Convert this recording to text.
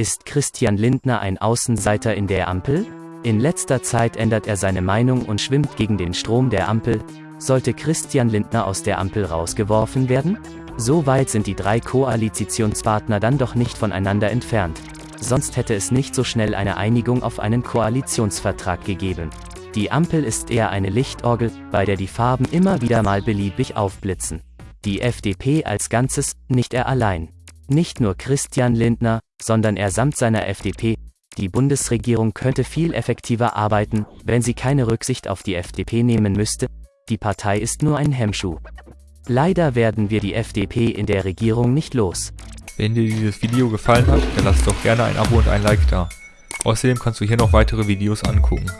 Ist Christian Lindner ein Außenseiter in der Ampel? In letzter Zeit ändert er seine Meinung und schwimmt gegen den Strom der Ampel. Sollte Christian Lindner aus der Ampel rausgeworfen werden? So weit sind die drei Koalitionspartner dann doch nicht voneinander entfernt. Sonst hätte es nicht so schnell eine Einigung auf einen Koalitionsvertrag gegeben. Die Ampel ist eher eine Lichtorgel, bei der die Farben immer wieder mal beliebig aufblitzen. Die FDP als Ganzes, nicht er allein. Nicht nur Christian Lindner, sondern er samt seiner FDP. Die Bundesregierung könnte viel effektiver arbeiten, wenn sie keine Rücksicht auf die FDP nehmen müsste. Die Partei ist nur ein Hemmschuh. Leider werden wir die FDP in der Regierung nicht los. Wenn dir dieses Video gefallen hat, dann lass doch gerne ein Abo und ein Like da. Außerdem kannst du hier noch weitere Videos angucken.